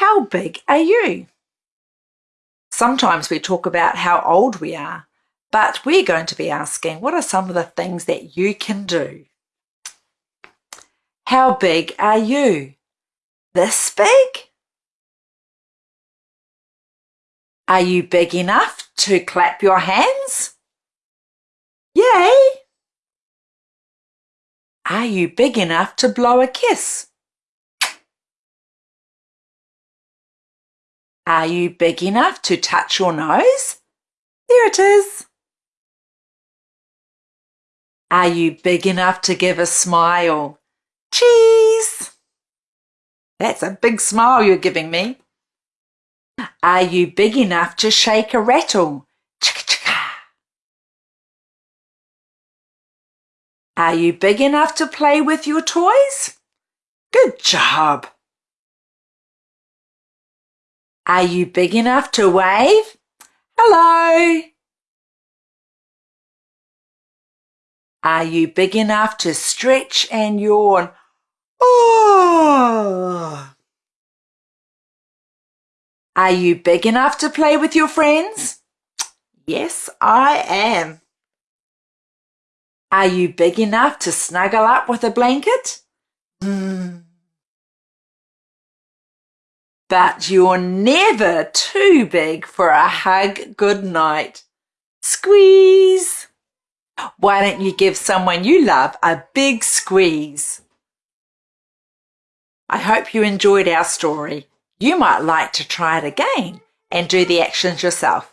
How big are you? Sometimes we talk about how old we are, but we're going to be asking what are some of the things that you can do? How big are you? This big? Are you big enough to clap your hands? Yay! Are you big enough to blow a kiss? Are you big enough to touch your nose? There it is. Are you big enough to give a smile? Cheese! That's a big smile you're giving me. Are you big enough to shake a rattle? Chicka chicka. Are you big enough to play with your toys? Good job. Are you big enough to wave? Hello. Are you big enough to stretch and yawn? Oh. Are you big enough to play with your friends? Yes, I am. Are you big enough to snuggle up with a blanket? Hmm but you're never too big for a hug good night. Squeeze! Why don't you give someone you love a big squeeze? I hope you enjoyed our story. You might like to try it again and do the actions yourself.